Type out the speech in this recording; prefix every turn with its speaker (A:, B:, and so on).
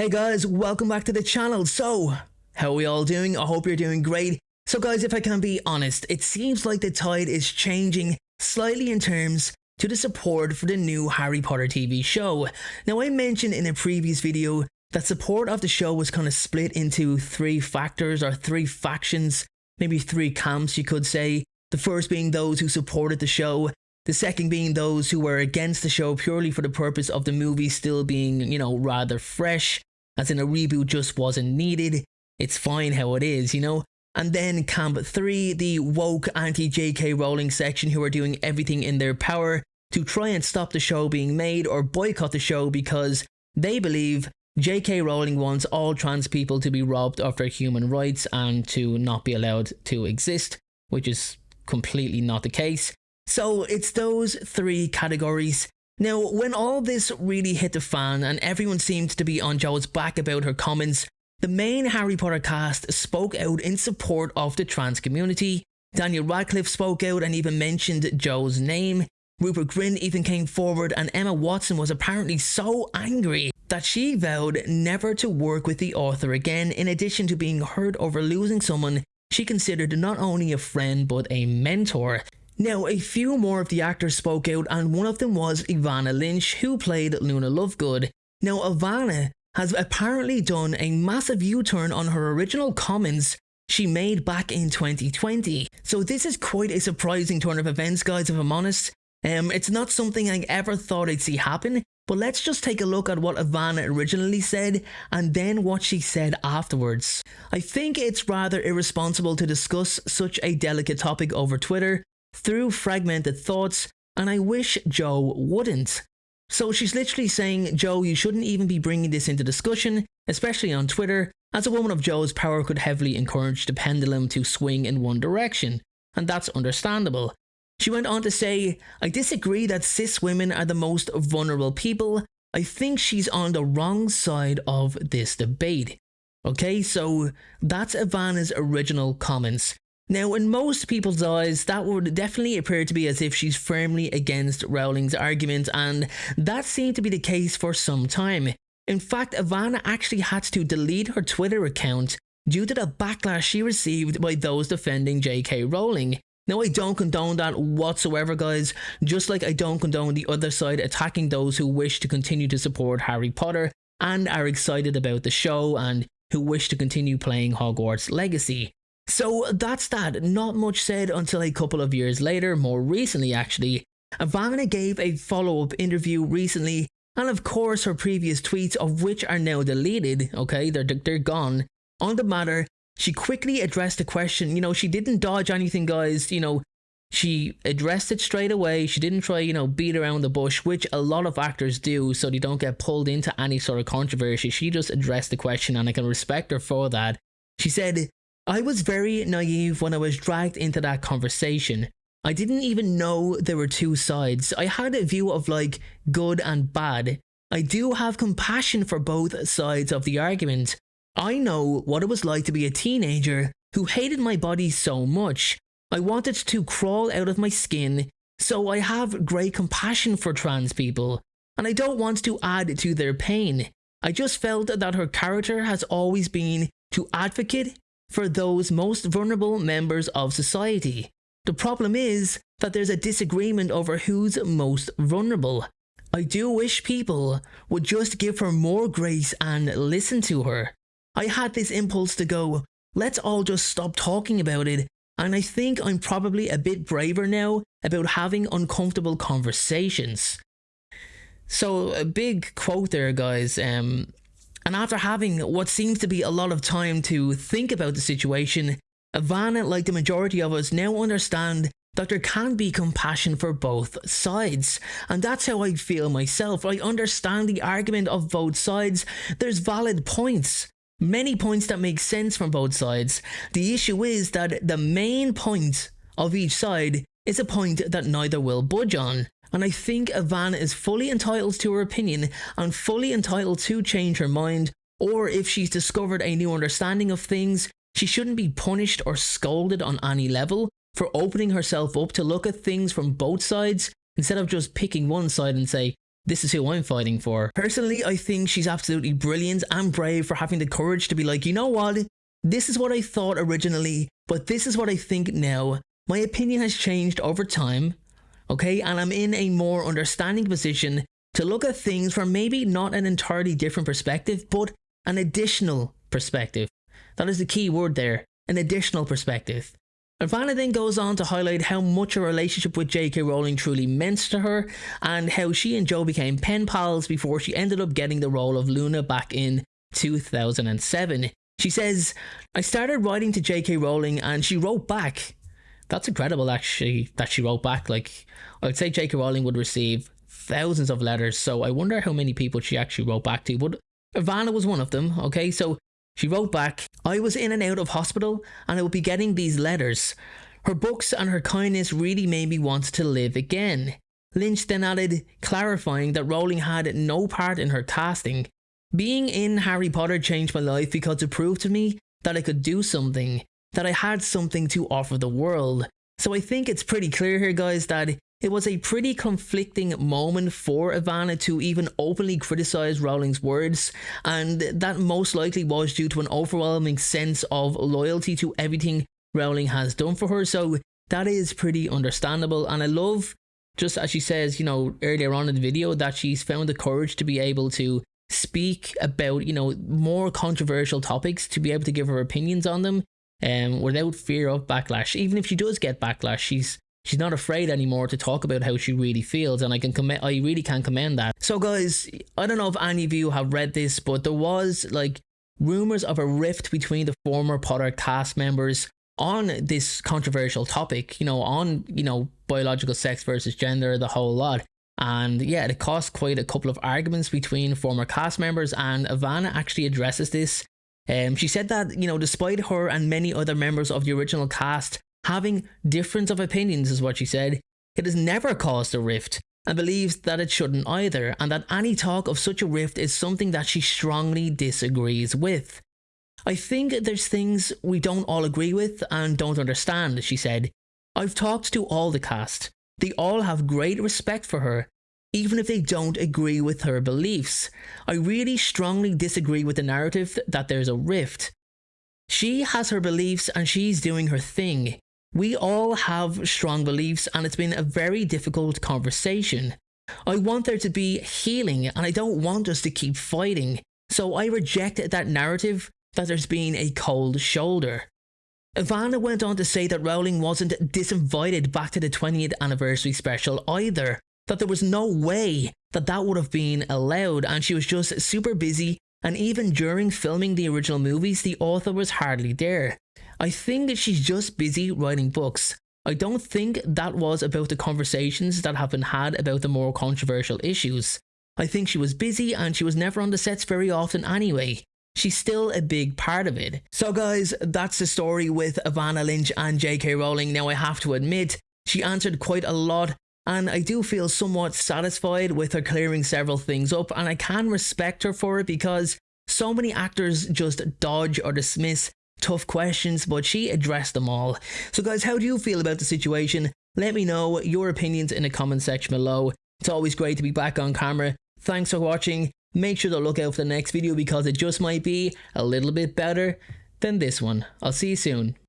A: Hey guys, welcome back to the channel. So, how are we all doing? I hope you're doing great. So guys, if I can be honest, it seems like the tide is changing slightly in terms to the support for the new Harry Potter TV show. Now I mentioned in a previous video that support of the show was kind of split into three factors or three factions, maybe three camps you could say. The first being those who supported the show, the second being those who were against the show purely for the purpose of the movie still being, you know, rather fresh, as in a reboot just wasn't needed. It's fine how it is, you know? And then Camp 3, the woke anti-JK Rowling section who are doing everything in their power to try and stop the show being made or boycott the show because they believe JK Rowling wants all trans people to be robbed of their human rights and to not be allowed to exist, which is completely not the case. So it's those three categories. Now, when all this really hit the fan and everyone seemed to be on Jo's back about her comments, the main Harry Potter cast spoke out in support of the trans community. Daniel Radcliffe spoke out and even mentioned Jo's name. Rupert Grint even came forward and Emma Watson was apparently so angry that she vowed never to work with the author again in addition to being hurt over losing someone she considered not only a friend but a mentor. Now, a few more of the actors spoke out, and one of them was Evanna Lynch, who played Luna Lovegood. Now, Evanna has apparently done a massive U-turn on her original comments she made back in 2020. So this is quite a surprising turn of events, guys, if I'm honest. Um, it's not something I ever thought I'd see happen, but let's just take a look at what Evanna originally said and then what she said afterwards. I think it's rather irresponsible to discuss such a delicate topic over Twitter, through fragmented thoughts, and I wish Jo wouldn't. So she's literally saying, Jo, you shouldn't even be bringing this into discussion, especially on Twitter, as a woman of Jo's power could heavily encourage the pendulum to swing in one direction, and that's understandable. She went on to say, I disagree that cis women are the most vulnerable people. I think she's on the wrong side of this debate. Okay, so that's Evanna's original comments. Now, in most people's eyes, that would definitely appear to be as if she's firmly against Rowling's argument, and that seemed to be the case for some time. In fact, Evanna actually had to delete her Twitter account due to the backlash she received by those defending JK Rowling. Now, I don't condone that whatsoever, guys, just like I don't condone the other side attacking those who wish to continue to support Harry Potter and are excited about the show and who wish to continue playing Hogwarts Legacy. So that's that. Not much said until a couple of years later, more recently actually. Evanna gave a follow-up interview recently, and of course her previous tweets, of which are now deleted, okay, they're, they're gone, on the matter, she quickly addressed the question, you know, she didn't dodge anything guys, you know, she addressed it straight away. She didn't try, you know, beat around the bush, which a lot of actors do so they don't get pulled into any sort of controversy. She just addressed the question and I can respect her for that. She said, I was very naive when I was dragged into that conversation. I didn't even know there were two sides. I had a view of like good and bad. I do have compassion for both sides of the argument. I know what it was like to be a teenager who hated my body so much. I wanted to crawl out of my skin, so I have great compassion for trans people, and I don't want to add to their pain. I just felt that her character has always been to advocate for those most vulnerable members of society. The problem is that there's a disagreement over who's most vulnerable. I do wish people would just give her more grace and listen to her. I had this impulse to go, let's all just stop talking about it, and I think I'm probably a bit braver now about having uncomfortable conversations. So a big quote there guys, um, and after having what seems to be a lot of time to think about the situation, Evanna, like the majority of us, now understand that there can be compassion for both sides. And that's how I feel myself. I understand the argument of both sides. There's valid points. Many points that make sense from both sides. The issue is that the main point of each side is a point that neither will budge on and I think Evanna is fully entitled to her opinion and fully entitled to change her mind, or if she's discovered a new understanding of things, she shouldn't be punished or scolded on any level for opening herself up to look at things from both sides instead of just picking one side and say, this is who I'm fighting for. Personally, I think she's absolutely brilliant and brave for having the courage to be like, you know what? This is what I thought originally, but this is what I think now. My opinion has changed over time, okay? And I'm in a more understanding position to look at things from maybe not an entirely different perspective, but an additional perspective. That is the key word there, an additional perspective. Evanna then goes on to highlight how much her relationship with J.K. Rowling truly meant to her, and how she and Jo became pen pals before she ended up getting the role of Luna back in 2007. She says, I started writing to J.K. Rowling and she wrote back. That's incredible, actually, that she wrote back. Like, I'd say J.K. Rowling would receive thousands of letters, so I wonder how many people she actually wrote back to. But Evanna was one of them, okay? So she wrote back, I was in and out of hospital and I would be getting these letters. Her books and her kindness really made me want to live again. Lynch then added, clarifying that Rowling had no part in her casting. Being in Harry Potter changed my life because it proved to me that I could do something, that I had something to offer the world. So I think it's pretty clear here guys that it was a pretty conflicting moment for Evanna to even openly criticize Rowling's words, and that most likely was due to an overwhelming sense of loyalty to everything Rowling has done for her. So that is pretty understandable, and I love, just as she says, you know, earlier on in the video, that she's found the courage to be able to speak about, you know, more controversial topics, to be able to give her opinions on them, um, without fear of backlash. Even if she does get backlash, she's she's not afraid anymore to talk about how she really feels and I can commend I really can commend that. So guys, I don't know if any of you have read this, but there was like rumors of a rift between the former Potter cast members on this controversial topic, you know, on, you know, biological sex versus gender, the whole lot. And yeah, it caused quite a couple of arguments between former cast members and Evanna actually addresses this. Um, she said that, you know, despite her and many other members of the original cast Having difference of opinions is what she said. It has never caused a rift and believes that it shouldn't either and that any talk of such a rift is something that she strongly disagrees with. I think there's things we don't all agree with and don't understand, she said. I've talked to all the cast. They all have great respect for her, even if they don't agree with her beliefs. I really strongly disagree with the narrative that there's a rift. She has her beliefs and she's doing her thing. We all have strong beliefs and it's been a very difficult conversation. I want there to be healing and I don't want us to keep fighting. So I reject that narrative that there's been a cold shoulder. Evanna went on to say that Rowling wasn't disinvited back to the 20th anniversary special either, that there was no way that that would have been allowed and she was just super busy and even during filming the original movies the author was hardly there. I think that she's just busy writing books. I don't think that was about the conversations that have been had about the more controversial issues. I think she was busy and she was never on the sets very often anyway. She's still a big part of it. So guys, that's the story with Evanna Lynch and J.K. Rowling. Now I have to admit, she answered quite a lot and I do feel somewhat satisfied with her clearing several things up and I can respect her for it because so many actors just dodge or dismiss tough questions, but she addressed them all. So guys, how do you feel about the situation? Let me know your opinions in the comment section below. It's always great to be back on camera. Thanks for watching. Make sure to look out for the next video because it just might be a little bit better than this one. I'll see you soon.